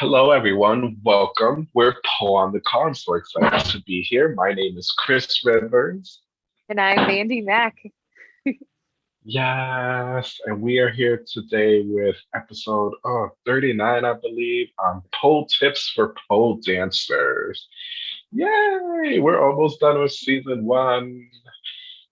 Hello, everyone. Welcome. We're Paul on the. I'm so excited to be here. My name is Chris Rivers. And I'm Mandy Mack. Yes, and we are here today with episode oh, 39, I believe, on pole tips for pole dancers. Yay! We're almost done with season one.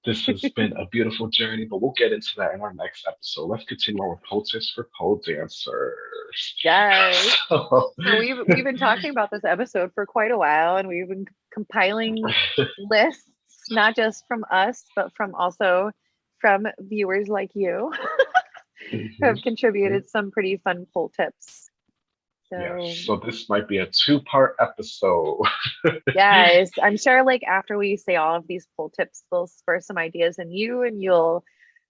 This has been a beautiful journey, but we'll get into that in our next episode. Let's continue on with tips for pole dancers. Yes. So, we've we've been talking about this episode for quite a while and we've been compiling lists, not just from us, but from also from viewers like you who have Mhm. contributed some pretty fun pole tips. So Yes, so this might be a two-part episode. yes, I'm sure like after we say all of these pole tips, they'll spur some ideas in you and you'll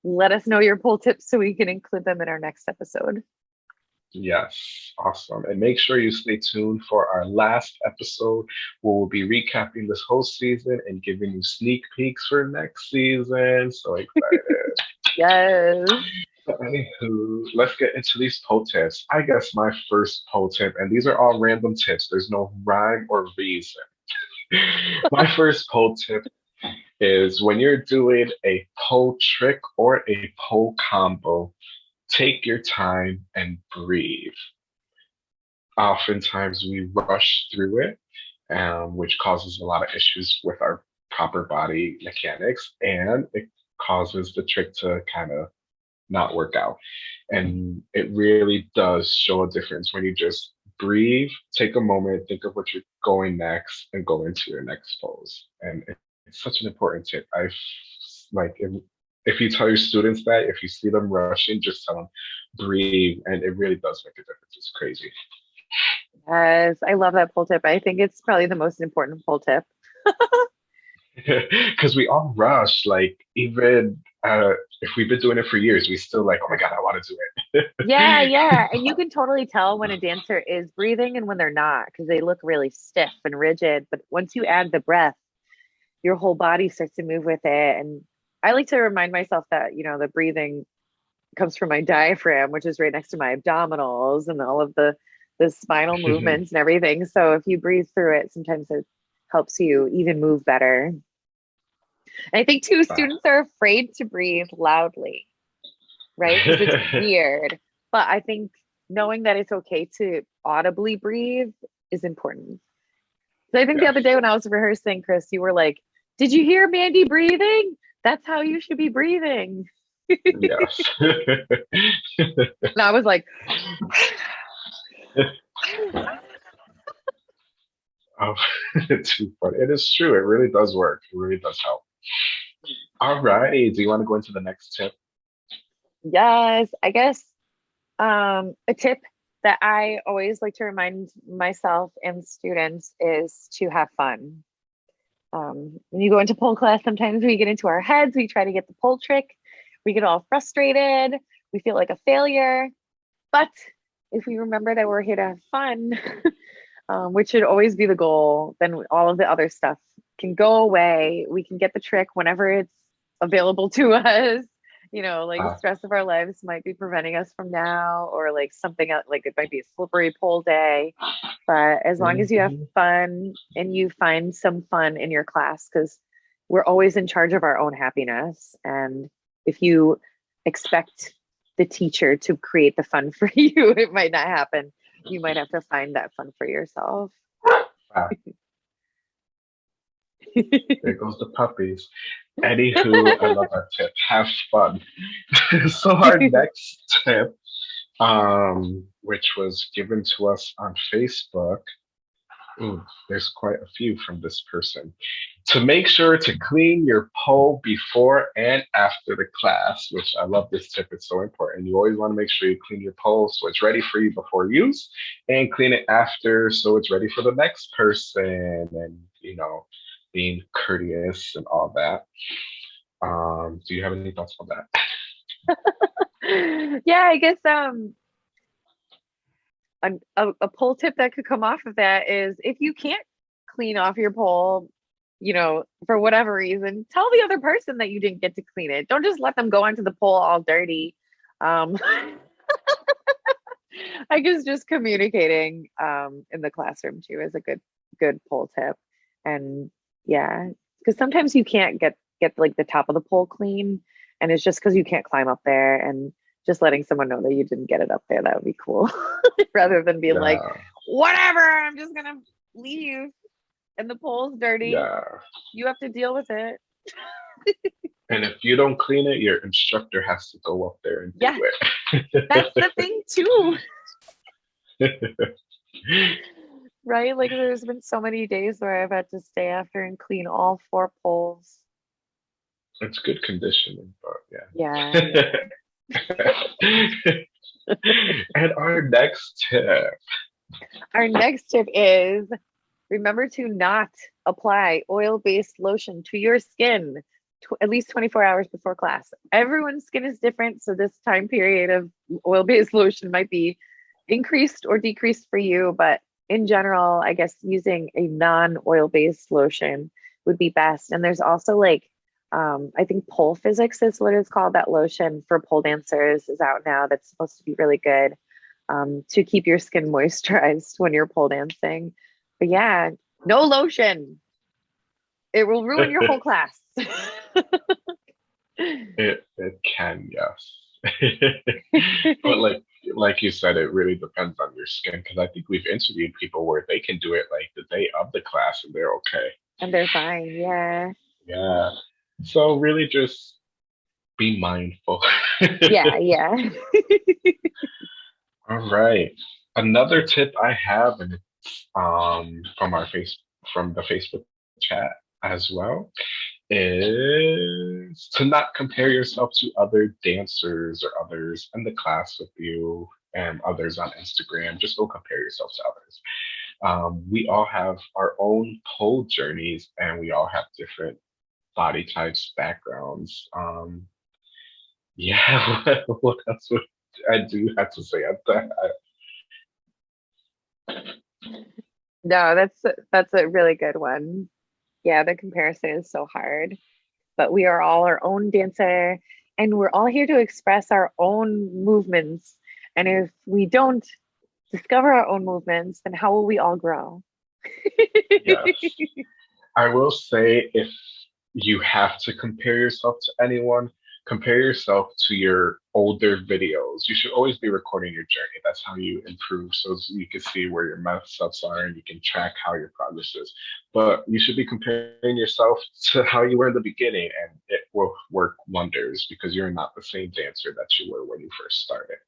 let us know your pole tips so we can include them in our next episode. Yes, awesome. And make sure you stay tuned for our last episode where we'll be recapping this whole season and giving you sneak peeks for next season. So excited. Yes. Anywho, let's get into these pole tips. I guess my first pole tip, and these are all random tips, there's no rhyme or reason. my first pole tip is when you're doing a pole trick or a pole combo, take your time and breathe. Oftentimes we rush through it, um, which causes a lot of issues with our proper body mechanics, and it causes the trick to kind of not work out. And mm-hmm. it really does show a difference when you just breathe, take a moment, think of what you're going next, and go into your next pose. And it's such an important tip. I've like if, if you tell your students that, if you see them rushing, just tell them breathe, and it really does make a difference. It's crazy. Yes, I love that pull tip. I think it's probably the most important pull tip. Because we all rush, like even uh, if we've been doing it for years, we still like, oh my god, I want to do it. Yeah, yeah. And you can totally tell when a dancer is breathing and when they're not because they look really stiff and rigid. But once you add the breath, your whole body starts to move with it. And I like to remind myself that, you know, the breathing comes from my diaphragm, which is right next to my abdominals and all of the the spinal movements and everything. So if you breathe through it, sometimes it helps you even move better. And I think too, Wow. students are afraid to breathe loudly, right? it's weird. But I think knowing that it's okay to audibly breathe is important. So I think the other day when I was rehearsing, Chris, you were like, Did you hear Mandy breathing? That's how you should be breathing. yes. And I was like, Oh, too funny. It is true. It really does work. It really does help. All righty. Do you want to go into the next tip? Yes, I guess um, a tip that I always like to remind myself and students is to have fun. Um, when you go into pole class, sometimes we get into our heads, we try to get the pole trick, we get all frustrated, we feel like a failure. But if we remember that we're here to have fun, um, which should always be the goal, then all of the other stuff can go away. We can get the trick whenever it's available to us you know, like stress of our lives might be preventing us from now, or like something else, like it might be a slippery pole day. But as long as you have Mhm. fun and you find some fun in your class, because we're always in charge of our own happiness. And if you expect the teacher to create the fun for you, it might not happen. You might have to find that fun for yourself. Wow. There goes the puppies. Anywho, I love that tip. Have fun. so our next tip, um, which was given to us on Facebook. Ooh, there's quite a few from this person. To make sure to clean your pole before and after the class, which I love this tip. It's so important. You always want to make sure you clean your pole so it's ready for you before use and clean it after so it's ready for the next person. And, you know, being courteous and all that. Um, do you have any thoughts on that? yeah, I guess um a, a, pole tip that could come off of that is if you can't clean off your pole, you know, for whatever reason, tell the other person that you didn't get to clean it. Don't just let them go onto the pole all dirty. Um I guess just communicating um, in the classroom too is a good good pole tip. And yeah, because sometimes you can't get get like the top of the pole clean, and it's just because you can't climb up there. And just letting someone know that you didn't get it up there that would be cool, rather than being yeah. like, whatever, I'm just gonna leave, and the pole's dirty. Yeah, you have to deal with it. and if you don't clean it, your instructor has to go up there and yeah. do it. That's the thing too. right? Like there's been so many days where I've had to stay after and clean all four poles. It's good conditioning, but yeah. Yeah. and our next tip. Our next tip is remember to not apply oil-based lotion to your skin at least 24 hours before class. Everyone's skin is different, so this time period of oil-based lotion might be increased or decreased for you, but in general, I guess using a non-oil based lotion would be best. And there's also like, um, I think pole physics is what it's called. That lotion for pole dancers is out now. That's supposed to be really good um, to keep your skin moisturized when you're pole dancing. But yeah, no lotion. It will ruin your whole class. it it can, yes. but like like you said, it really depends on your skin because I think we've interviewed people where they can do it like the day of the class and they're okay. And they're fine, yeah. Yeah. So really just be mindful. yeah, yeah. All right. Another tip I have, and it's um from our face from the Facebook chat as well, is to not compare yourself to other dancers or others in the class with you and others on Instagram. Just don't compare yourself to others. Um, we all have our own pole journeys and we all have different body types, backgrounds. Um, yeah, what else would I do have to say at that? No, that's that's a really good one yeah, the comparison is so hard. But we are all our own dancer and we're all here to express our own movements. And if we don't discover our own movements, then how will we all grow? yes. I will say if you have to compare yourself to anyone, compare yourself to your older videos. You should always be recording your journey. That's how you improve so you can see where your mess ups are and you can track how your progress is. But you should be comparing yourself to how you were in the beginning and it will work wonders because you're not the same dancer that you were when you first started.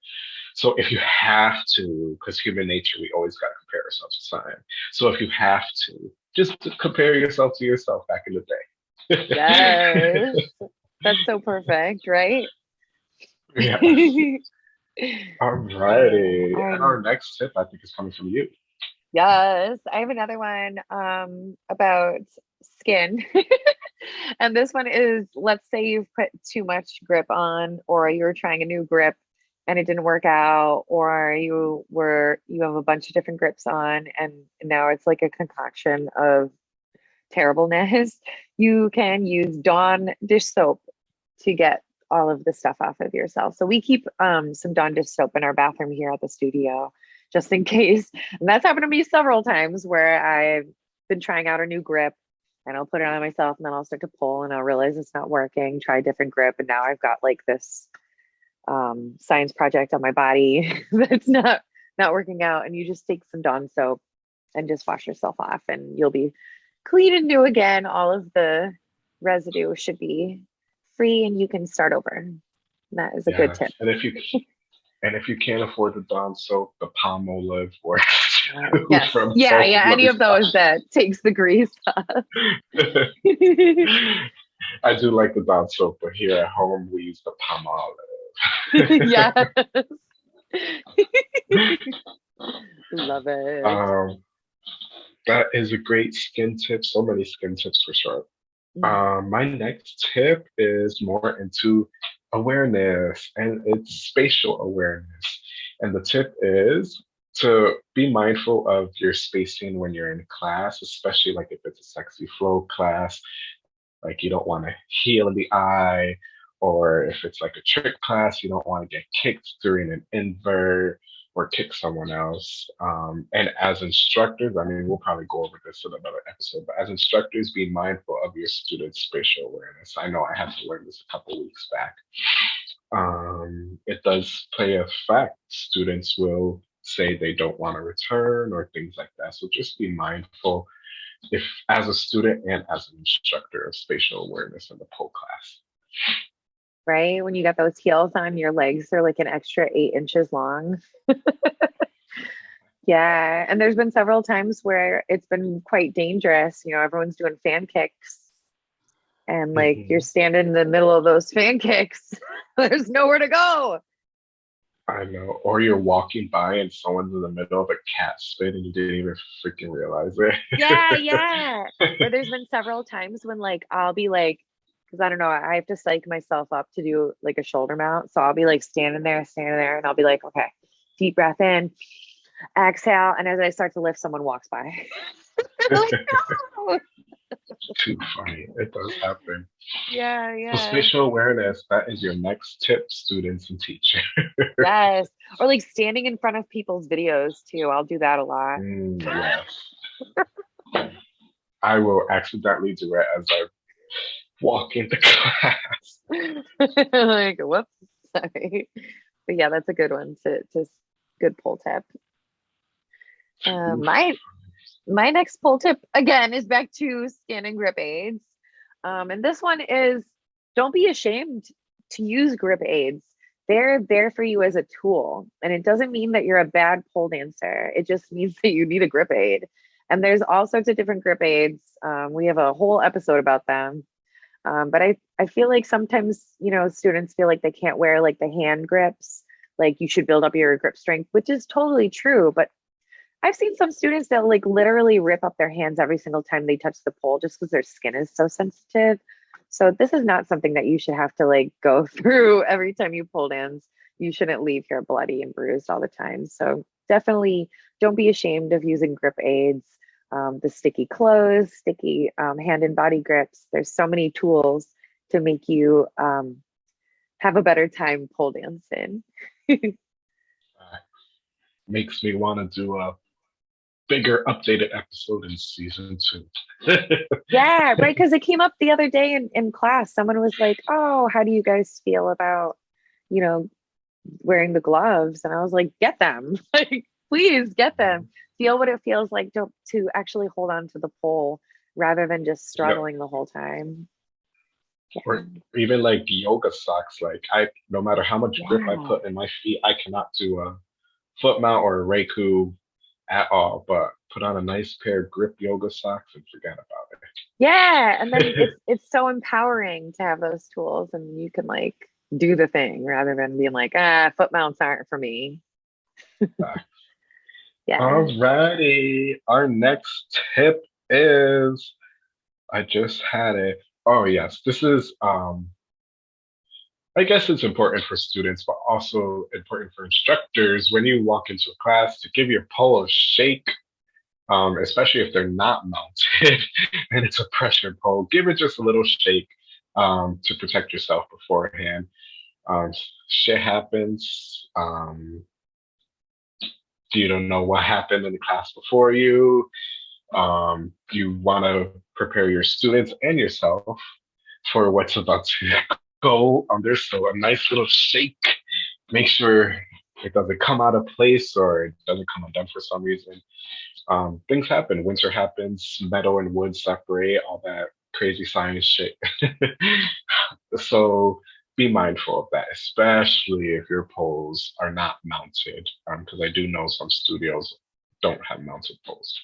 So if you have to, because human nature, we always got to compare ourselves to time. So if you have to, just compare yourself to yourself back in the day. yes. That's so perfect, right? Yeah. All righty. Um, and our next tip, I think, is coming from you. Yes, I have another one um, about skin. and this one is let's say you've put too much grip on, or you're trying a new grip and it didn't work out, or you were you have a bunch of different grips on, and now it's like a concoction of terribleness. You can use Dawn dish soap to get all of the stuff off of yourself. So we keep um, some Dawn dish soap in our bathroom here at the studio, just in case. And that's happened to me several times where I've been trying out a new grip and I'll put it on myself and then I'll start to pull and I'll realize it's not working, try a different grip. And now I've got like this um, science project on my body that's not not working out. And you just take some Dawn soap and just wash yourself off and you'll be clean and new again. All of the residue should be free and you can start over. That is a good tip. And if you and if you can't afford the Dawn soap, the Palmolive works. Uh, yes. yeah, yeah, any of those that takes the grease off. I do like the Dawn soap, but here at home we use the Palmolive. yes. Love it. Um, that is a great skin tip. So many skin tips for sure. Mm. Um, my next tip is more into awareness and it's spatial awareness. And the tip is to be mindful of your spacing when you're in class, especially like if it's a sexy flow class, like you don't want to heel in the eye, or if it's like a trick class, you don't want to get kicked during an invert, or kick someone else. Um, and as instructors, I mean, we'll probably go over this in another episode, but as instructors, be mindful of your students' spatial awareness. I know I had to learn this a couple weeks back. Um, it does play a fact. Students will say they don't want to return or things like that. So just be mindful if as a student and as an instructor of spatial awareness in the pole class. Right? When you got those heels on, your legs are like an extra eight inches long. yeah. And there's been several times where it's been quite dangerous. You know, everyone's doing fan kicks. And like mm -hmm. you're standing in the middle of those fan kicks. there's nowhere to go. I know. Or you're walking by and someone's in the middle of a cat spin and you didn't even freaking realize it. yeah, yeah. But there's been several times when like I'll be like, because I don't know, I have to psych myself up to do like a shoulder mount. So I'll be like standing there, standing there, and I'll be like, okay, deep breath in, exhale. And as I start to lift, someone walks by. like, no! Too funny. It does happen. Yeah, yeah. So spatial awareness, that is your next tip, students and teachers. yes. Or like standing in front of people's videos too. I'll do that a lot. Mm, yes. I will accidentally do it as I walk into class. like, whoops, sorry. But yeah, that's a good one to just good pole tip. Uh, my my next pole tip again is back to skin and grip aids. Um, and this one is don't be ashamed to use grip aids. They're there for you as a tool. And it doesn't mean that you're a bad pole dancer. It just means that you need a grip aid. And there's all sorts of different grip aids. Um, we have a whole episode about them. Um, but I, I feel like sometimes, you know, students feel like they can't wear like the hand grips, like you should build up your grip strength, which is totally true. But I've seen some students that like literally rip up their hands every single time they touch the pole just because their skin is so sensitive. So this is not something that you should have to like go through every time you pull dance. You shouldn't leave here bloody and bruised all the time. So definitely don't be ashamed of using grip aids, um, the sticky clothes, sticky um, hand and body grips. There's so many tools to make you um, have a better time pole dancing. Makes me want to do a bigger updated episode in season two. yeah, right. Because it came up the other day in, in class. Someone was like, Oh, how do you guys feel about, you know, wearing the gloves? And I was like, Get them. like, please get them. Feel what it feels like to, to actually hold on to the pole rather than just struggling yep. the whole time. Yeah. Or even like yoga socks. Like I, no matter how much yeah. grip I put in my feet, I cannot do a foot mount or a Reiku at all, but put on a nice pair of grip yoga socks and forget about it. Yeah. And then it's it's so empowering to have those tools and you can like do the thing rather than being like, ah, foot mounts aren't for me. Yeah. Alrighty. Our next tip is I just had it. Oh yes, this is um I guess it's important for students, but also important for instructors when you walk into a class to give your pole a shake, um, especially if they're not mounted and it's a pressure pole. Give it just a little shake um, to protect yourself beforehand. Um, shit happens. Um, you don't know what happened in the class before you. Um, you want to prepare your students and yourself for what's about to go on under. So a nice little shake. Make sure it doesn't come out of place or it doesn't come undone for some reason. Um, things happen. Winter happens. Metal and wood separate. All that crazy science shit. so be mindful of that, especially if your poles are not mounted, because um, I do know some studios don't have mounted poles.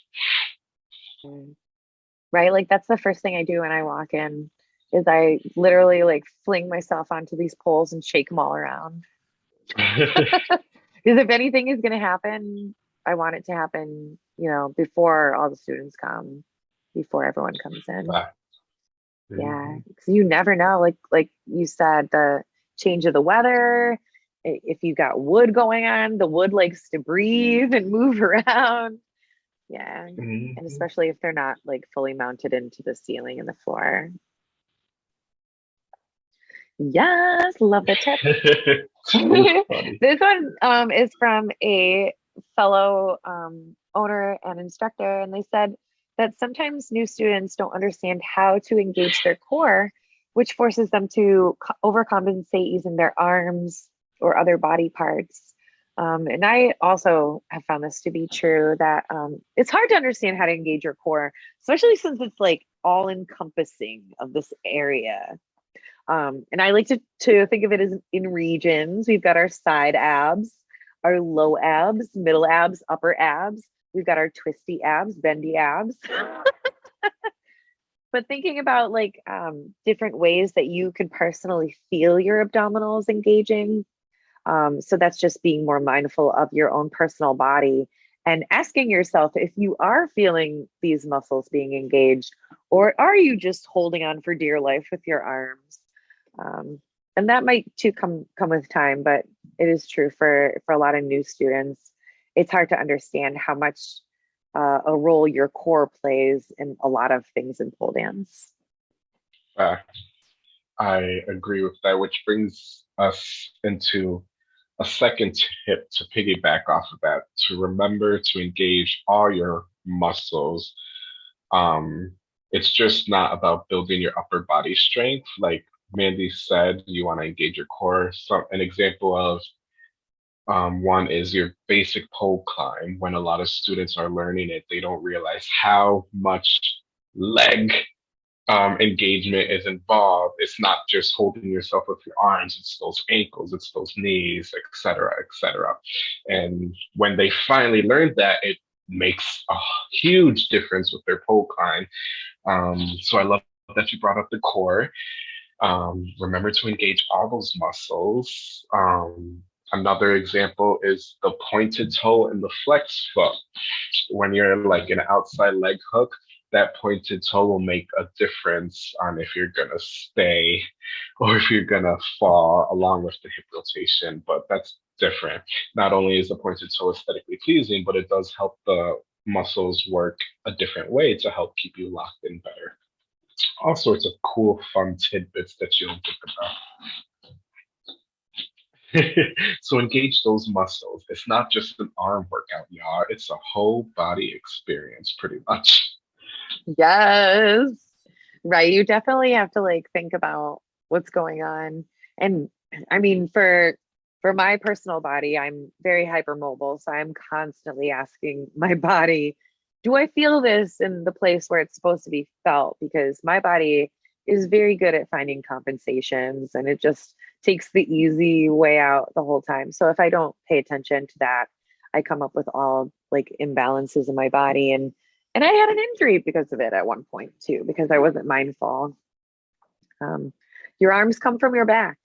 Right, like that's the first thing I do when I walk in is I literally like fling myself onto these poles and shake them all around. Because if anything is going to happen, I want it to happen, you know, before all the students come, before everyone comes in. Wow. Yeah, because you never know. Like like you said, the change of the weather. If you got wood going on, the wood likes to breathe and move around. Yeah, mm-hmm. and especially if they're not like fully mounted into the ceiling and the floor. Yes, love the tip. This one um, is from a fellow um, owner and instructor, and they said that sometimes new students don't understand how to engage their core, which forces them to overcompensate using their arms or other body parts. Um, and I also have found this to be true that um, it's hard to understand how to engage your core, especially since it's like all encompassing of this area. Um, and I like to, to think of it as in regions. We've got our side abs, our low abs, middle abs, upper abs. We've got our twisty abs, bendy abs. but thinking about like um, different ways that you can personally feel your abdominals engaging. Um, so that's just being more mindful of your own personal body and asking yourself if you are feeling these muscles being engaged, or are you just holding on for dear life with your arms? Um, and that might too come come with time, but it is true for for a lot of new students. It's hard to understand how much uh, a role your core plays in a lot of things in pole dance. Fact. I agree with that, which brings us into a second tip to piggyback off of that to remember to engage all your muscles. Um, it's just not about building your upper body strength. Like Mandy said, you want to engage your core. So, an example of um, one is your basic pole climb. When a lot of students are learning it, they don't realize how much leg um, engagement is involved. It's not just holding yourself with your arms, it's those ankles, it's those knees, etc., etc. And when they finally learn that, it makes a huge difference with their pole climb. Um, so I love that you brought up the core. Um, remember to engage all those muscles. Um, another example is the pointed toe and the flex foot. When you're like an outside leg hook, that pointed toe will make a difference on if you're gonna stay or if you're gonna fall along with the hip rotation, but that's different. Not only is the pointed toe aesthetically pleasing, but it does help the muscles work a different way to help keep you locked in better. All sorts of cool, fun tidbits that you don't think about. so engage those muscles. It's not just an arm workout, y'all. It's a whole body experience, pretty much. Yes. Right. You definitely have to like think about what's going on. And I mean, for for my personal body, I'm very hypermobile. So I'm constantly asking my body, do I feel this in the place where it's supposed to be felt? Because my body is very good at finding compensations and it just takes the easy way out the whole time. So if I don't pay attention to that, I come up with all like imbalances in my body and and I had an injury because of it at one point too, because I wasn't mindful. Um, your arms come from your back.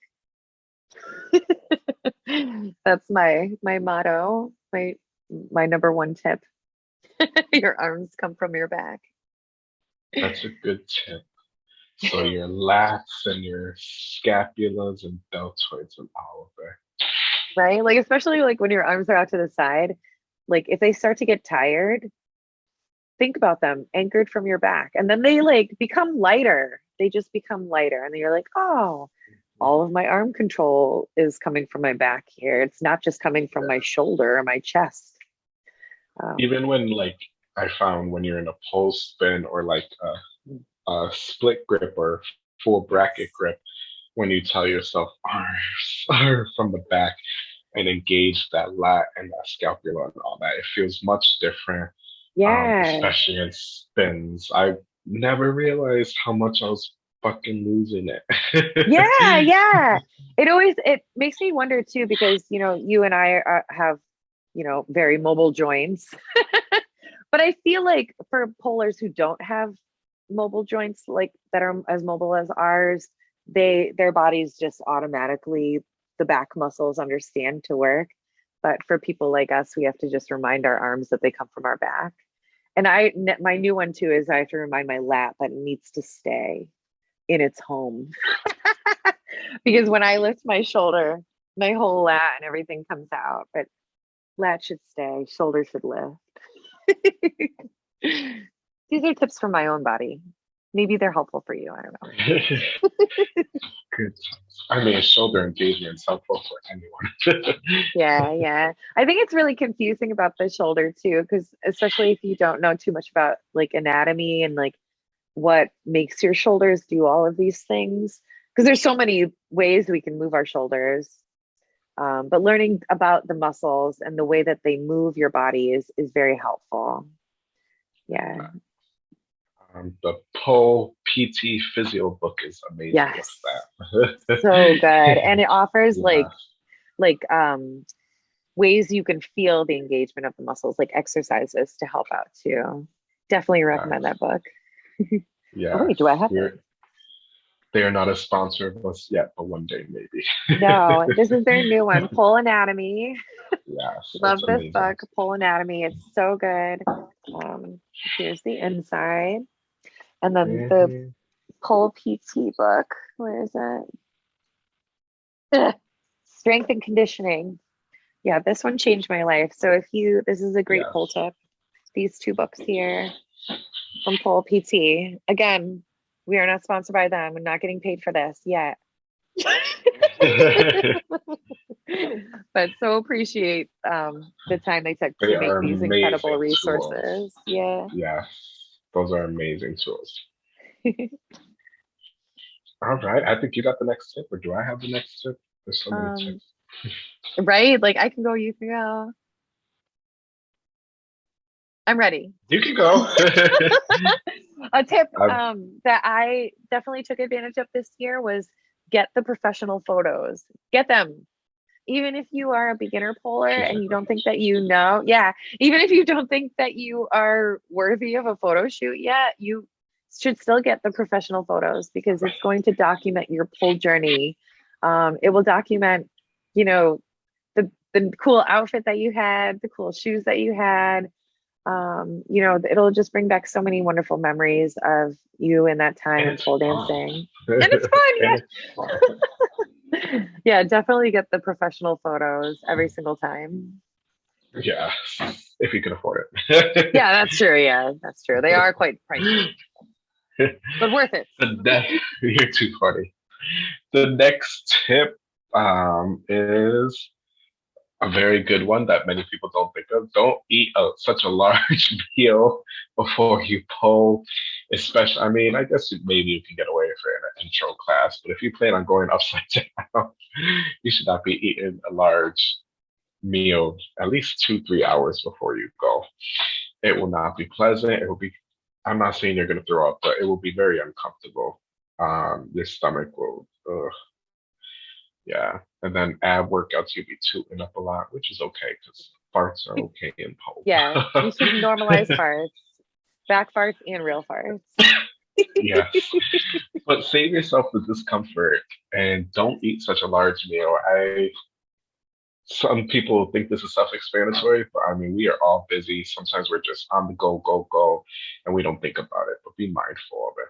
That's my my motto, my my number one tip. your arms come from your back. That's a good tip. So your lats and your scapulas and deltoids and all of it. Right? Like especially like when your arms are out to the side, like if they start to get tired, think about them anchored from your back. And then they like become lighter. They just become lighter. And then you're like oh all of my arm control is coming from my back here. It's not just coming from my shoulder or my chest. Um, even when like i found when you're in a pole spin or like a, a split grip or full bracket grip when you tell yourself arms from the back and engage that lat and that scapula and all that it feels much different um, yeah. especially in spins. I never realized how much I was fucking losing it. yeah, yeah. It always it makes me wonder too because you know you and I are, have you know very mobile joints, but I feel like for polers who don't have mobile joints like that are as mobile as ours, they their bodies just automatically the back muscles understand to work. But for people like us, we have to just remind our arms that they come from our back. And I, my new one too is I have to remind my lat that it needs to stay in its home. because when I lift my shoulder, my whole lat and everything comes out, but lat should stay, shoulder should lift. These are tips for my own body. maybe they're helpful for you. I don't know. Good. I mean, shoulder engagement is helpful for anyone. yeah, yeah. I think it's really confusing about the shoulder too, because especially if you don't know too much about like anatomy and like what makes your shoulders do all of these things. Because there's so many ways we can move our shoulders. Um, but learning about the muscles and the way that they move your body is is very helpful. Yeah um, the Pole PT Physio book is amazing. Yes, so good, and it offers yeah. like like um ways you can feel the engagement of the muscles, like exercises to help out too. Definitely recommend that book. yeah. Oh, wait, do I have it? They are not a sponsor of us yet, but one day maybe. no, this is their new one, Pole Anatomy. Yes. Love this amazing. book, Pole Anatomy. It's so good. Um, here's the inside. And then mm-hmm. the Pole PT book, where is it? Strength and conditioning. Yeah, this one changed my life. So if you, this is a great yes. pole tip. These two books here from Pole PT. Again, we are not sponsored by them. We're not getting paid for this yet. but so appreciate um, the time they took they to make these incredible resources. Tools. Yeah. Yeah. Those are amazing tools. All right. I think you got the next tip, or do I have the next tip? There's so many um, tips. right? Like I can go, you can go. I'm ready. You can go. a tip um, that I definitely took advantage of this year was get the professional photos. Get them even if you are a beginner poler and you don't think that you know, yeah, even if you don't think that you are worthy of a photo shoot yet, you should still get the professional photos because it's going to document your pole journey. Um, it will document, you know, the the cool outfit that you had, the cool shoes that you had. Um, you know, it'll just bring back so many wonderful memories of you in that time pole dancing. and it's fun. Yeah. Yeah, definitely get the professional photos every single time. Yeah, if you can afford it. yeah, that's true. Yeah, that's true. They are quite pricey, but worth it. The ne- you're too funny. The next tip um, is a very good one that many people don't think of. Don't eat a, such a large meal before you pull, especially. I mean, I guess maybe you can get away in an intro class, but if you plan on going upside down, you should not be eating a large meal at least two, three hours before you go. It will not be pleasant. It will be. I'm not saying you're going to throw up, but it will be very uncomfortable. Um, your stomach will. Ugh, yeah, and then ab workouts you'll be tooting up a lot, which is okay because farts are okay in pole. Yeah, you should normalize farts, back farts and real farts. yes, but save yourself the discomfort and don't eat such a large meal. I some people think this is self-explanatory, but I mean we are all busy. Sometimes we're just on the go, go, go, and we don't think about it. But be mindful of it.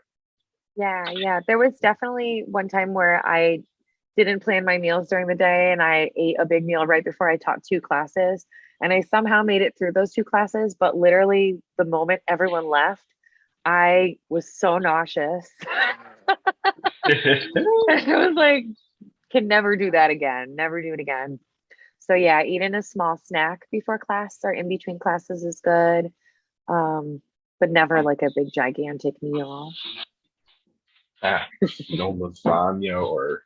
Yeah, yeah. There was definitely one time where I didn't plan my meals during the day and I ate a big meal right before I taught two classes. And I somehow made it through those two classes, but literally the moment everyone left, I was so nauseous. I was like, can never do that again, never do it again. So yeah, eating a small snack before class or in between classes is good. Um, but never like a big gigantic meal. Ah, no lasagna or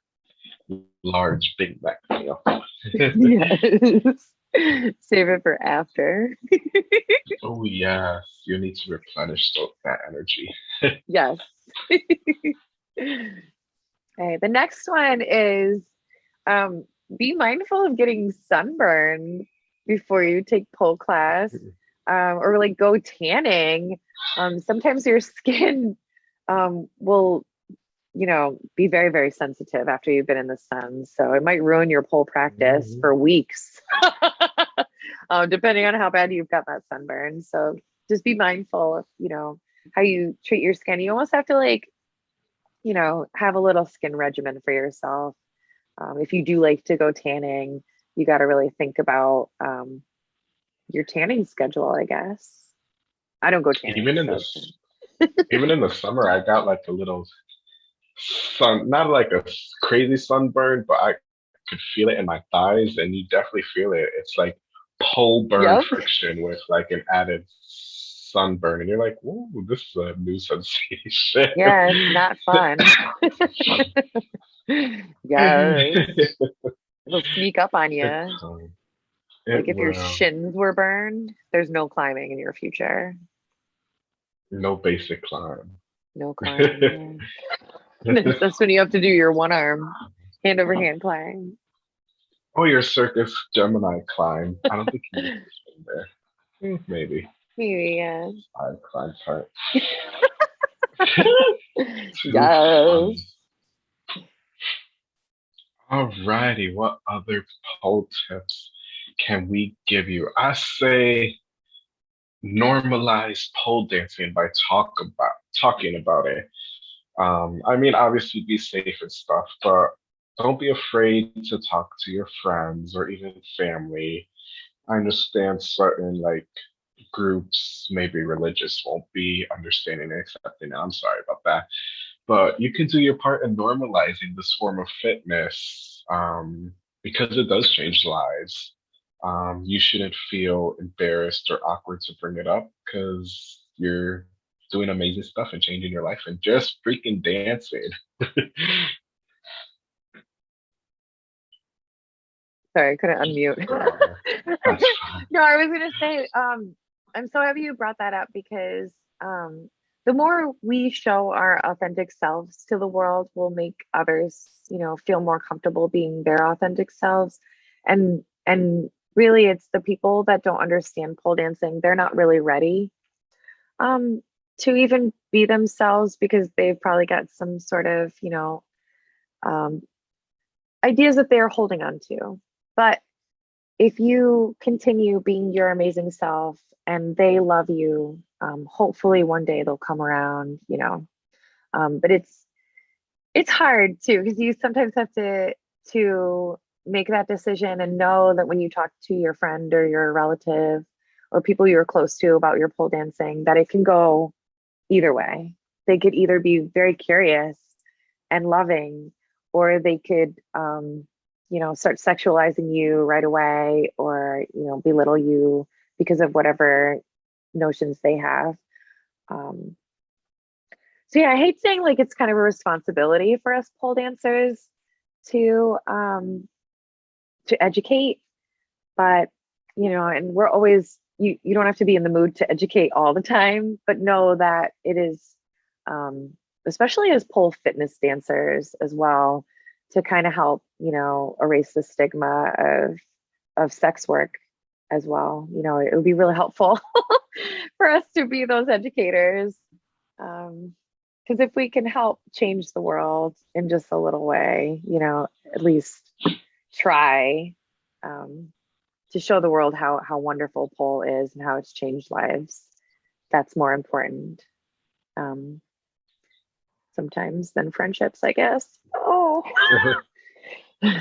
large Big Mac meal. yes. Save it for after. oh yeah, you need to replenish that energy. yes. okay, the next one is um, be mindful of getting sunburned before you take pole class, mm-hmm. um, or like go tanning. Um, sometimes your skin um, will you know, be very, very sensitive after you've been in the sun. So it might ruin your pole practice mm-hmm. for weeks, um, depending on how bad you've got that sunburn. So just be mindful of, you know, how you treat your skin. You almost have to like, you know, have a little skin regimen for yourself. Um, if you do like to go tanning, you got to really think about um, your tanning schedule, I guess. I don't go tanning. Even in so. this even in the summer, I got like a little sun, not like a crazy sunburn, but I could feel it in my thighs, and you definitely feel it. It's like pole burn Yep. friction with like an added sunburn, and you're like, "Whoa, this is a new sensation." Yeah, it's not fun. Yes. It'll sneak up on you. Um, Like if your shins were burned, there's no climbing in your future. No basic climb. No climbing. That's when you have to do your one arm, hand over hand climb. Oh, your circus Gemini climb. I don't think you one there. Maybe. Maybe, yeah. I climb part. Yes. Alrighty, what other pole tips can we give you? I say normalize pole dancing by talk about talking about it. Um, I mean, obviously be safe and stuff, but don't be afraid to talk to your friends or even family. I understand certain like groups, maybe religious, won't be understanding and accepting. I'm sorry about that. But you can do your part in normalizing this form of fitness um, because it does change lives. Um, you shouldn't feel embarrassed or awkward to bring it up because you're doing amazing stuff and changing your life and just freaking dancing. Sorry, I couldn't unmute. No, I was gonna say, um, I'm so happy you brought that up because um, the more we show our authentic selves to the world, will make others, you know, feel more comfortable being their authentic selves. And and really, it's the people that don't understand pole dancing. They're not really ready um, to even be themselves because they've probably got some sort of, you know, um, ideas that they're holding on to. But if you continue being your amazing self and they love you, um, hopefully one day they'll come around, you know. Um, but it's it's hard too because you sometimes have to to make that decision and know that when you talk to your friend or your relative or people you're close to about your pole dancing, that it can go either way. They could either be very curious and loving, or they could um, you know, start sexualizing you right away or, you know, belittle you because of whatever notions they have. Um, so yeah, I hate saying like it's kind of a responsibility for us pole dancers to um to educate, but you know, and we're always you you don't have to be in the mood to educate all the time, but know that it is um especially as pole fitness dancers as well to kind of help, you know, erase the stigma of of sex work as well. You know, it would be really helpful for us to be those educators. Um, because if we can help change the world in just a little way, you know, at least try um, to show the world how how wonderful pole is and how it's changed lives. That's more important um, sometimes than friendships, I guess. Oh,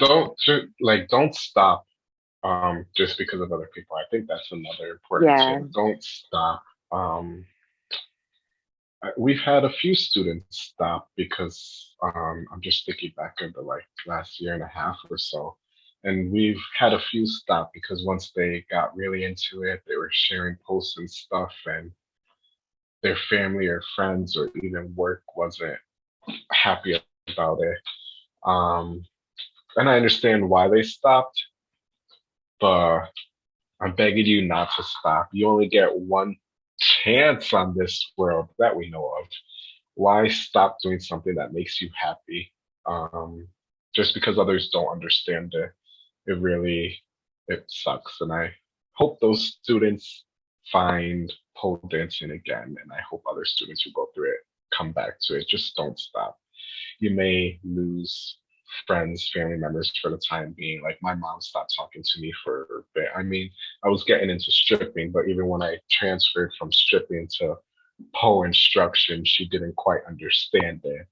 don't like don't stop um just because of other people. I think that's another important Yeah. tip. Don't stop. Um we've had a few students stop because um I'm just thinking back of the like last year and a half or so. And we've had a few stop because once they got really into it, they were sharing posts and stuff and their family or friends or even work wasn't happy about it. Um and I understand why they stopped, but I'm begging you not to stop. You only get one chance on this world that we know of. Why stop doing something that makes you happy? Um, just because others don't understand it, it really it sucks. And I hope those students find pole dancing again, and I hope other students who go through it come back to it. Just don't stop. You may lose friends, family members for the time being. Like my mom stopped talking to me for a bit. I mean, I was getting into stripping, but even when I transferred from stripping to pole instruction, she didn't quite understand it.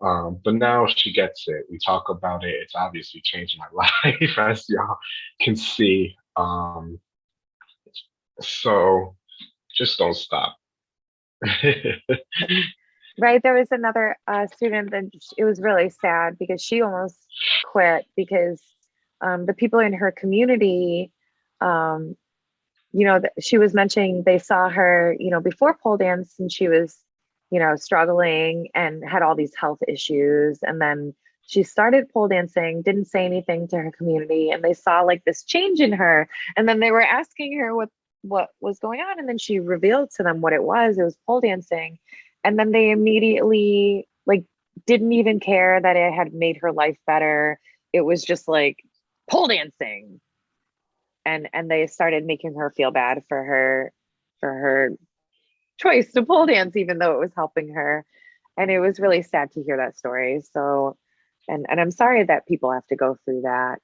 Um, but now she gets it. We talk about it. It's obviously changed my life, as y'all can see. Um, so just don't stop. right there was another uh, student that it was really sad because she almost quit because um, the people in her community um, you know she was mentioning they saw her you know before pole dance and she was you know struggling and had all these health issues. And then she started pole dancing didn't say anything to her community and they saw like this change in her. And then they were asking her what what was going on and then she revealed to them what it was. It was pole dancing. And then they immediately like didn't even care that it had made her life better. It was just like pole dancing. And and they started making her feel bad for her for her choice to pole dance even though it was helping her. And it was really sad to hear that story. So and and i'm sorry that people have to go through that.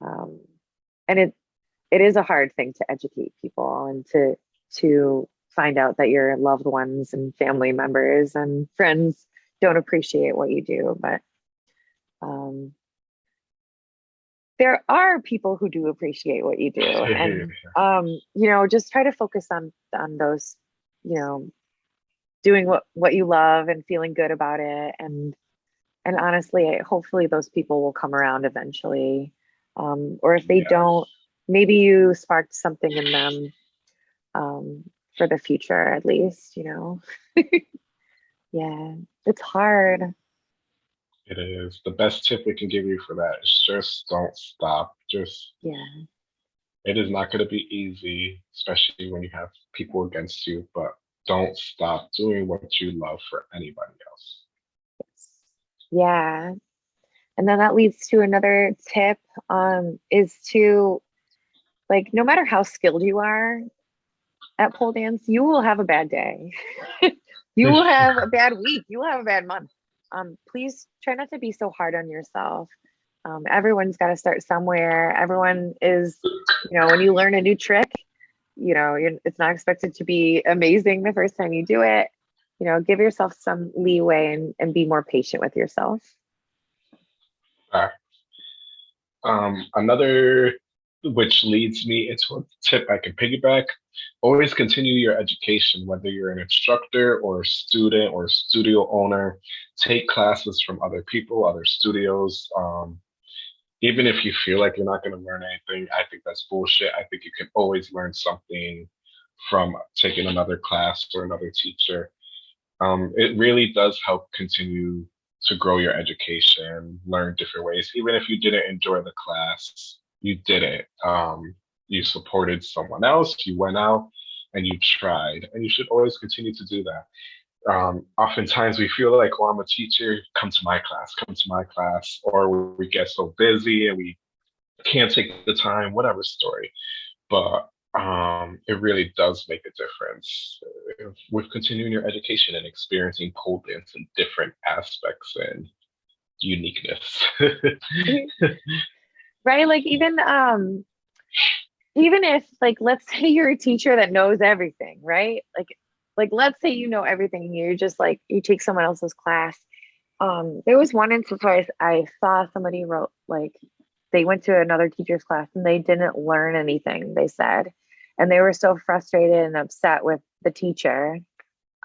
Um, and it it is a hard thing to educate people and to to find out that your loved ones and family members and friends don't appreciate what you do. But um, there are people who do appreciate what you do. And um, you know just try to focus on on those you know doing what what you love and feeling good about it. And and honestly hopefully those people will come around eventually. Um, or if they yes. don't maybe you sparked something in them um, for the future at least you know? Yeah it's hard. It is. The best tip we can give you for that is just don't stop. Just yeah it is not going to be easy especially when you have people against you but don't stop doing what you love for anybody else yeah and then that leads to another tip um, is to like no matter how skilled you are at pole dance, you will have a bad day. you will have a bad week. You will have a bad month. Um, please try not to be so hard on yourself. Um, everyone's got to start somewhere. Everyone is, you know, when you learn a new trick, you know, it's not expected to be amazing the first time you do it. You know, give yourself some leeway and, and be more patient with yourself. Um, another which leads me into a tip I can piggyback. Always continue your education, whether you're an instructor or a student or a studio owner. Take classes from other people, other studios. Um, even if you feel like you're not going to learn anything, I think that's bullshit. I think you can always learn something from taking another class or another teacher. Um, it really does help continue to grow your education, learn different ways. Even if you didn't enjoy the class, you did it. Um, you supported someone else, you went out and you tried, and you should always continue to do that. Um, oftentimes we feel like, oh, I'm a teacher, come to my class, come to my class, or we get so busy and we can't take the time, whatever story. But um, it really does make a difference with continuing your education and experiencing pole dance in different aspects and uniqueness. right? Like even um even if like let's say you're a teacher that knows everything, right? Like like let's say you know everything you're just like you take someone else's class. Um there was one instance where I, I saw somebody wrote like they went to another teacher's class and they didn't learn anything, they said. And they were so frustrated and upset with the teacher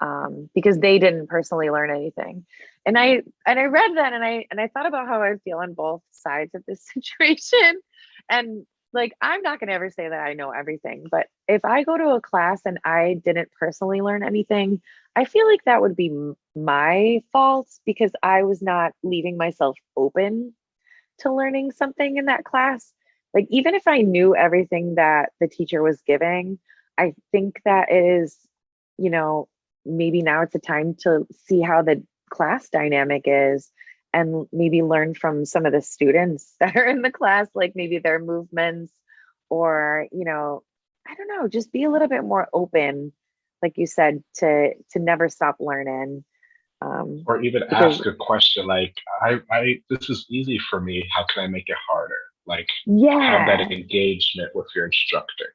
um, because they didn't personally learn anything. And I and I read that and I and I thought about how I feel on both sides of this situation. And like I'm not gonna ever say that I know everything, but if I go to a class and I didn't personally learn anything, I feel like that would be my fault because I was not leaving myself open to learning something in that class. Like even if I knew everything that the teacher was giving, I think that is, you know, maybe now it's a time to see how the class dynamic is and maybe learn from some of the students that are in the class like maybe their movements or you know i don't know just be a little bit more open like you said to to never stop learning um, or even because, ask a question like i i this is easy for me. How can i make it harder? Like yeah have that engagement with your instructor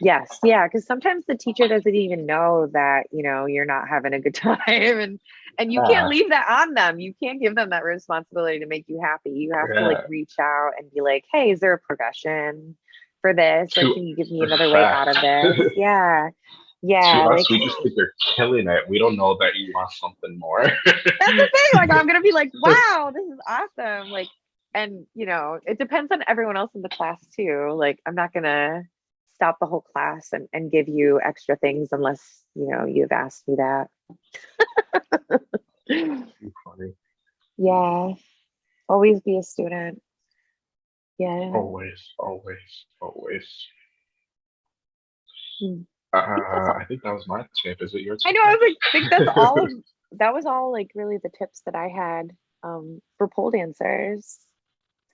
Yes, yeah, because sometimes the teacher doesn't even know that you know you're not having a good time, and and you can't leave that on them. You can't give them that responsibility to make you happy. You have yeah. to like reach out and be like, "Hey, is there a progression for this? Or can you give me another way out of this?" yeah, Yeah, To like us, we just think you're killing it. We don't know that you want something more. that's the thing. Like I'm gonna be like, wow, this is awesome. Like, and you know, it depends on everyone else in the class too. Like, I'm not gonna stop the whole class and, and give you extra things unless you know you've asked me that. Funny. yeah. Always be a student. Yeah. Always, always, always. Hmm. Uh, I think that's all. I think that was my tip. Is it your I know. I was like, I think that's all. Of, that was all. Like, really, the tips that I had um, for pole dancers.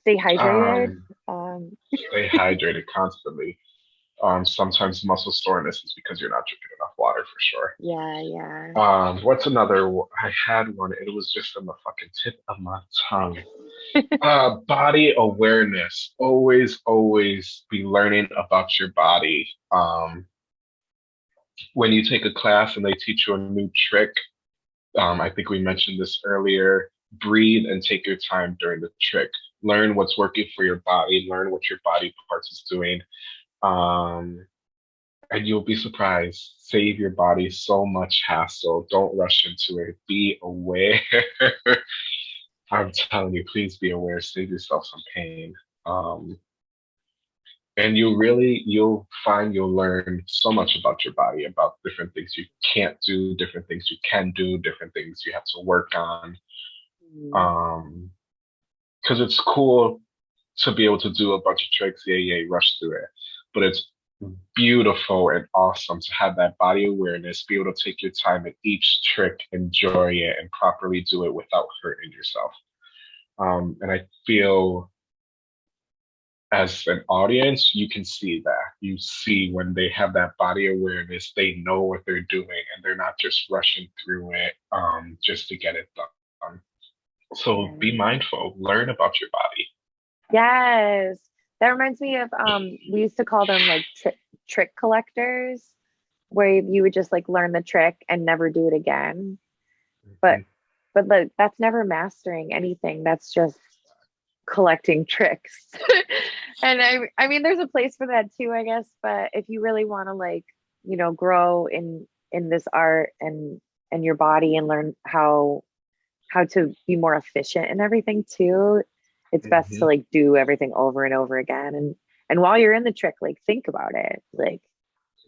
Stay hydrated. um, Um, stay hydrated constantly. Um, sometimes muscle soreness is because you're not drinking enough water for sure. yeah, yeah. Um, what's another? I had one. It was just on the fucking tip of my tongue. Uh, body awareness. Always, always be learning about your body. Um, when you take a class and they teach you a new trick, um, I think we mentioned this earlier. Breathe and take your time during the trick. Learn what's working for your body. Learn what your body parts is doing. Um, and you'll be surprised. Save your body so much hassle. Don't rush into it. Be aware. I'm telling you, please be aware. Save yourself some pain. Um, and you really, you'll find you'll learn so much about your body, about different things you can't do, different things you can do, different things you have to work on. Mm, Um, because it's cool to be able to do a bunch of tricks, yeah, yeah, rush through it. But it's beautiful and awesome to have that body awareness, be able to take your time at each trick, enjoy it, and properly do it without hurting yourself. Um, and I feel as an audience, you can see that. You see when they have that body awareness, they know what they're doing and they're not just rushing through it um, just to get it done. So be mindful, learn about your body. Yes. That reminds me of um we used to call them like tri- trick collectors where you would just like learn the trick and never do it again. But but like that's never mastering anything. That's just collecting tricks. and I I mean there's a place for that too, I guess, but if you really want to like, you know, grow in in this art and and your body and learn how how to be more efficient and everything too, it's best to Mhm. like do everything over and over again and and while you're in the trick like think about it like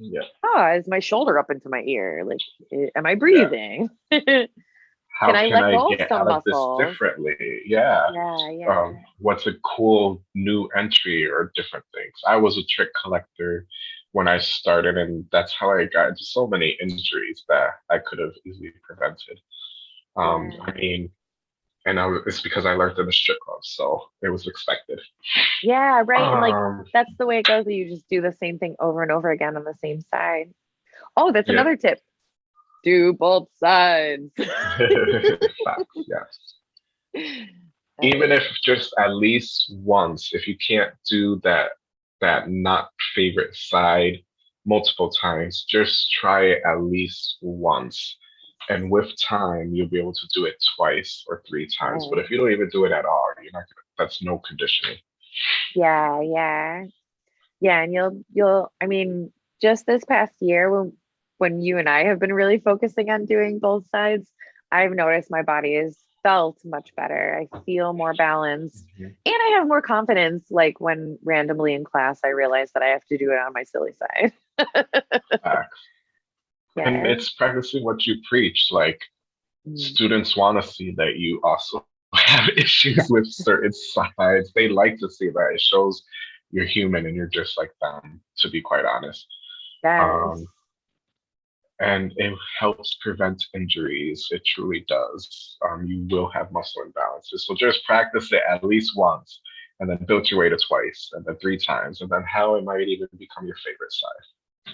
Yeah. oh is my shoulder up into my ear like eh, am i breathing yeah How Can I let go of some out of this differently? Yeah. yeah Um, what's a cool new entry or different things? I was a trick collector when I started, and that's how I got into so many injuries that I could have easily prevented. Um, I mean, and I it's because I learned in the strip club, so it was expected. yeah right and like Um, that's the way it goes you just do the same thing over and over again on the same side oh that's Yeah. another tip do both sides yes. even if just at least once if you can't do that that not favorite side multiple times just try it at least once and with time you'll be able to do it twice or three times but if you don't even do it at all you're not gonna that's no conditioning. Yeah yeah. Yeah and you'll you'll i mean just this past year when when you and i have been really focusing on doing both sides i've noticed my body has felt much better. I feel more balanced Mhm. and i have more confidence like when randomly in class i realize that i have to do it on my silly side And it's practicing what you preach like Mm. students want to see that you also have issues with certain sides. They like to see that. It shows you're human and you're just like them, to be quite honest. yes Um, and it helps prevent injuries. It truly does. Um, you will have muscle imbalances. So just practice it at least once and then build your way to twice and then three times. And then how it might even become your favorite side.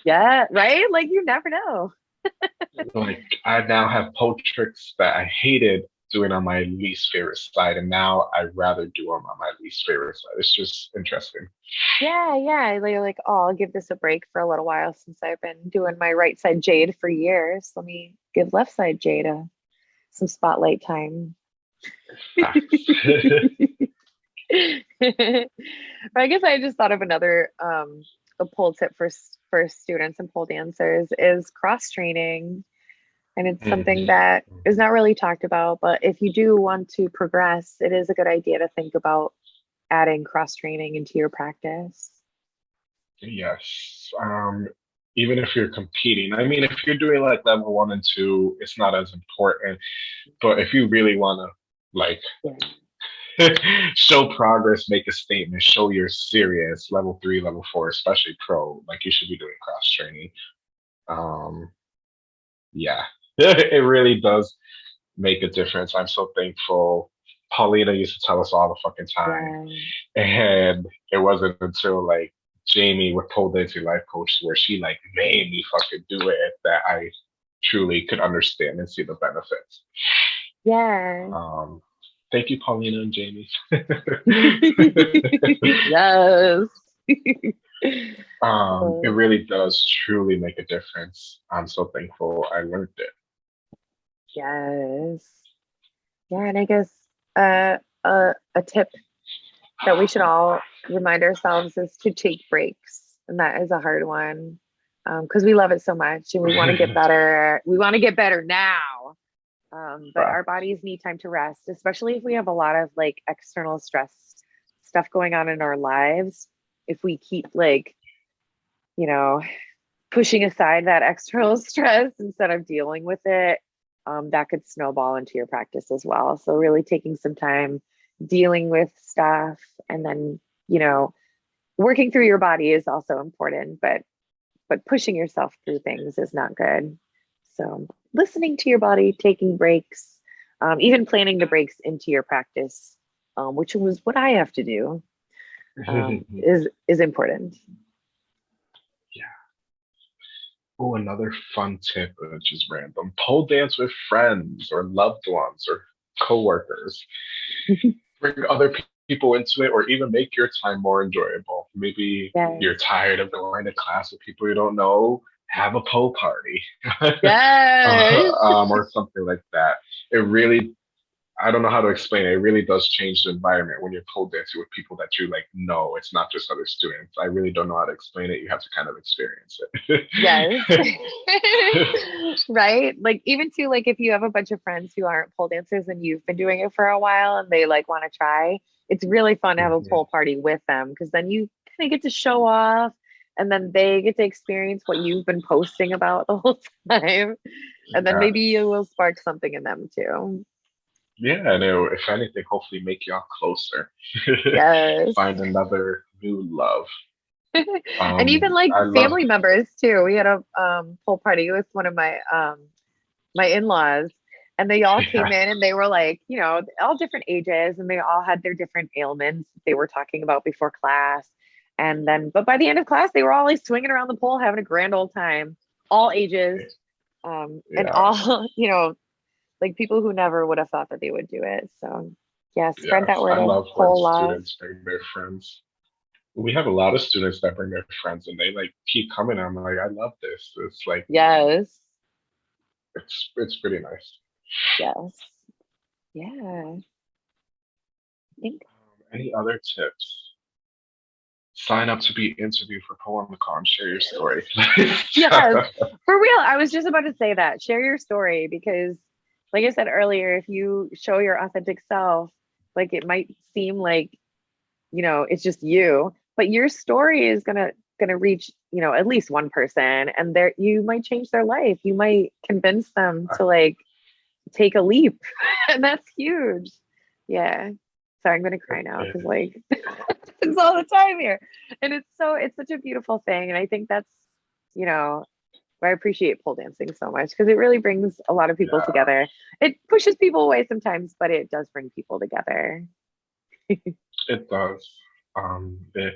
Yeah right? Like you never know. Like I now have pole tricks that I hated doing on my least favorite side, and now I rather do them on my least favorite side. It's just interesting. yeah yeah. Like, like oh i'll give this a break for a little while since i've been doing my right side jade for years. Let me give left side jade a, some spotlight time. But I guess I just thought of another um a pole tip for for students and pole dancers is cross training. And it's something Mhm. that is not really talked about, but if you do want to progress, it is a good idea to think about adding cross training into your practice. Yes. Um, even if you're competing, I mean, if you're doing like level one and two, it's not as important. But if you really want to like Yeah. show progress, make a statement, show you're serious, level three, level four, especially pro, like you should be doing cross training. Um, yeah, it really does make a difference. I'm so thankful. Paulina used to tell us all the fucking time. Yeah. And it wasn't until like Jamie with Pole Dancing Life Coach where she like made me fucking do it that I truly could understand and see the benefits. Yeah. Um, thank you, Paulina and Jamie. yes. um, it really does truly make a difference. I'm so thankful I learned it. yes. Yeah, and I guess uh, a a tip that we should all remind ourselves is to take breaks, and that is a hard one because we love it so much and we want to get better. We want to get better now, um, but our bodies need time to rest, especially if we have a lot of like external stress stuff going on in our lives. If we keep like, you know, pushing aside that external stress instead of dealing with it, um, that could snowball into your practice as well. So really taking some time dealing with stuff and then, you know, working through your body is also important, but but pushing yourself through things is not good. So listening to your body, taking breaks, um, even planning the breaks into your practice, um, which was what I have to do, um, is is important. Yeah. Oh, another fun tip, which is random. Pole dance with friends or loved ones or coworkers. Bring other pe- people into it or even make your time more enjoyable. Maybe Yes. you're tired of going to class with people you don't know. Have a pole party. Yes. um, or something like that. It really, I don't know how to explain it. It really does change the environment when you're pole dancing with people that you like know. It's not just other students. I really don't know how to explain it. You have to kind of experience it. yes right like even to like if you have a bunch of friends who aren't pole dancers and you've been doing it for a while and they like want to try it's really fun to have a Mhm. pole party with them because then you kind of get to show off and then they get to experience what you've been posting about the whole time and then Yeah. maybe you will spark something in them too Yeah, and it, if anything, hopefully make y'all closer. yes Find another new love. and Um, even like I love- family members too. We had a um pole party with one of my um my in-laws and they all came in and they were like, you know, all different ages and they all had their different ailments they were talking about before class. And then but by the end of class they were all like swinging around the pole, having a grand old time, all ages. Um and all, you know, like people who never would have thought that they would do it. So yeah, spread Yes, that word I love when pole love. students bring their friends. We have a lot of students that bring their friends, and they like keep coming. I'm like, I love this. It's like, Yes. it's it's pretty nice. Yes. Yeah. Um, any other tips? Sign up to be interviewed for PoemCon. Share your story. Yes. for real. I was just about to say that. Share your story because, like I said earlier, if you show your authentic self, like it might seem like, you know, it's just you, but your story is gonna gonna reach, you know, at least one person, and there you might change their life. You might convince them to uh-huh. like take a leap, and that's huge. Yeah. Sorry, I'm gonna cry now because like it's all the time here, and it's so it's such a beautiful thing, and I think that's you know I appreciate pole dancing so much because it really brings a lot of people Yeah. together. It pushes people away sometimes, but it does bring people together. It does. Um, it,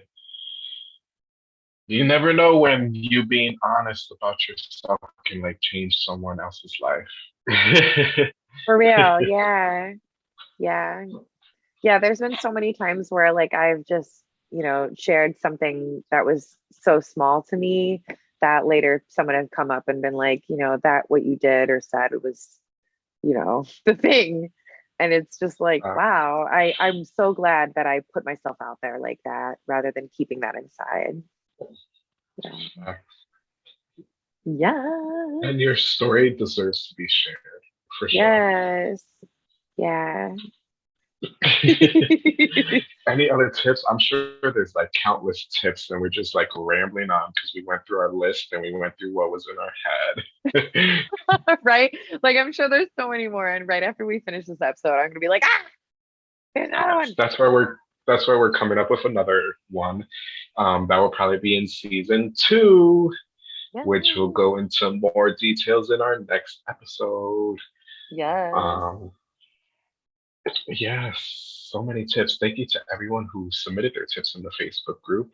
you never know when you being honest about yourself can like change someone else's life. For real, yeah. Yeah. Yeah, there's been so many times where like I've just, you know, shared something that was so small to me that later someone had come up and been like, you know, that what you did or said was, you know, the thing. And it's just like, Uh. wow, I, I'm so glad that I put myself out there like that rather than keeping that inside. Yeah. yeah. And your story deserves to be shared for sure. Yes. Yeah. Any other tips? I'm sure there's like countless tips, and we're just like rambling on because we went through our list and we went through what was in our head. right? Like I'm sure there's so many more. And right after we finish this episode, I'm gonna be like, ah, there's another one. That's why we're that's why we're coming up with another one. Um, that will probably be in season two, yeah. which will go into more details in our next episode. Yes. Um, Yes, so many tips. Thank you to everyone who submitted their tips in the Facebook group.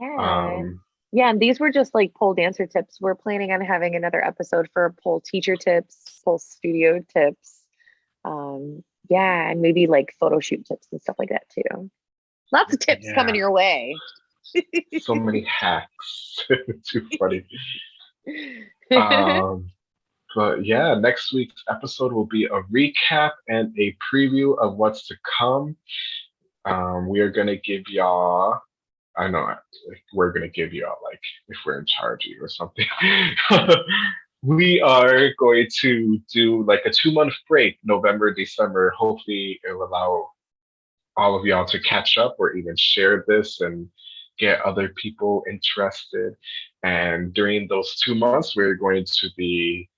Yeah. Um, yeah, and these were just like pole dancer tips. We're planning on having another episode for pole teacher tips, pole studio tips. Um, yeah, and maybe like photo shoot tips and stuff like that too. Lots of tips yeah. coming your way. so many hacks. Too funny. Um, but yeah, next week's episode will be a recap and a preview of what's to come. Um, we are gonna give y'all. I know we're gonna give y'all like if we're in charge of you or something. we are going to do like a two month break, November, December. Hopefully, it will allow all of y'all to catch up or even share this and get other people interested. And during those two months, we're going to be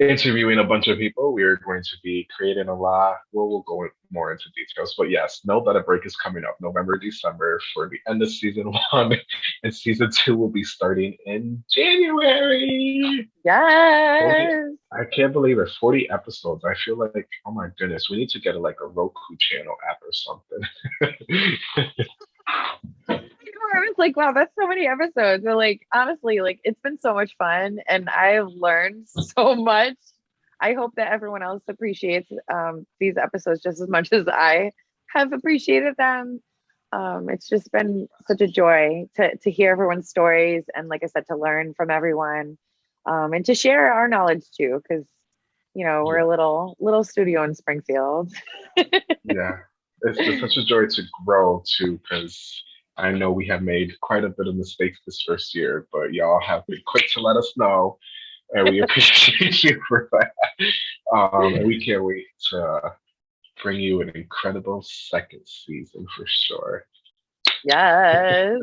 interviewing a bunch of people. We are going to be creating a lot. Well, we'll go more into details, but yes, know that a break is coming up November, December for the end of season one, and season two will be starting in January. Yes. 40, I can't believe it. 40 episodes. I feel like, oh my goodness, we need to get a, like a Roku channel app or something. Like, wow, that's so many episodes. But like, honestly, like it's been so much fun and I've learned so much. I hope that everyone else appreciates um, these episodes just as much as I have appreciated them. Um, it's just been such a joy to, to hear everyone's stories and, like I said, to learn from everyone um, and to share our knowledge too, because you know we're a little little studio in Springfield. yeah, it's, it's such a joy to grow too, because I know we have made quite a bit of mistakes this first year, but y'all have been quick to let us know, and we appreciate you for that. Um, and we can't wait to bring you an incredible second season for sure. Yes.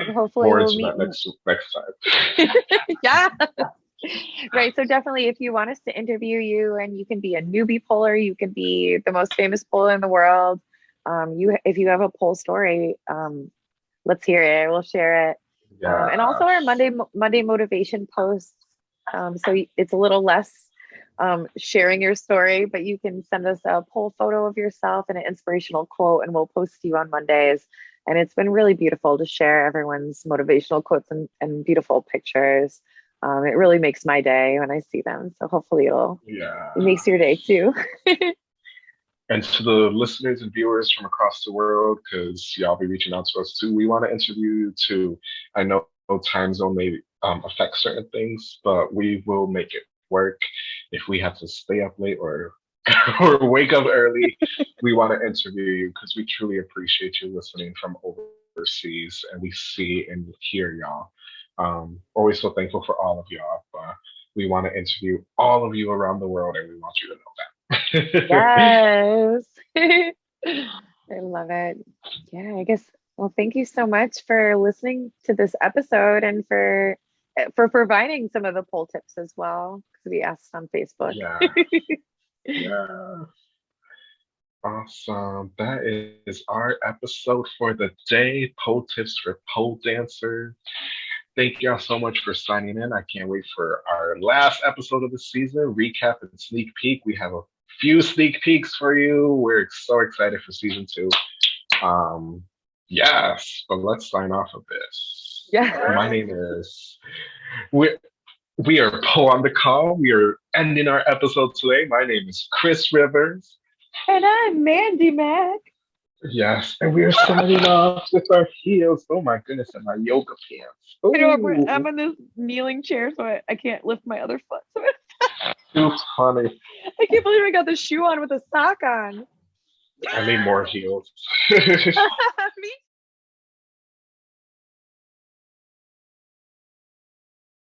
And hopefully More we'll meet next next time. yeah. right. So definitely if you want us to interview you and you can be a newbie poler, you can be the most famous poler in the world. Um, you if you have a pole story, um, let's hear it. We'll share it. Yeah. Um, and also our Monday Monday motivation posts. Um, so it's a little less um, sharing your story, but you can send us a pole photo of yourself and an inspirational quote, and we'll post to you on Mondays. And it's been really beautiful to share everyone's motivational quotes and, and beautiful pictures. Um, it really makes my day when I see them. So hopefully it'll yeah. it makes your day too. And to the listeners and viewers from across the world, because y'all be reaching out to us too, we want to interview you too. I know time zone may um, affect certain things, but we will make it work. If we have to stay up late or or wake up early, we want to interview you because we truly appreciate you listening from overseas, and we see and hear y'all. Um, always so thankful for all of y'all. We want to interview all of you around the world, and we want you to know that yes. I love it. Yeah, I guess well, thank you so much for listening to this episode and for eh, for providing some of the pole tips as well because we asked on Facebook. Yeah. yeah. Awesome. That is our episode for the day. Pole tips for pole dancers. Thank y'all so much for signing in. I can't wait for our last episode of the season, recap and sneak peek. We have a few sneak peeks for you. We're so excited for season two. Um, yes, but let's sign off of this. Yeah. My name is we we are Poe on the call. We are ending our episode today. My name is Chris Rivers. And I'm Mandy Mac. Yes, and we are signing off with our heels. Oh my goodness, and my yoga pants. Ooh. I'm in this kneeling chair, so I, I can't lift my other foot. So too funny. I can't believe I got the shoe on with a sock on. I need more heels.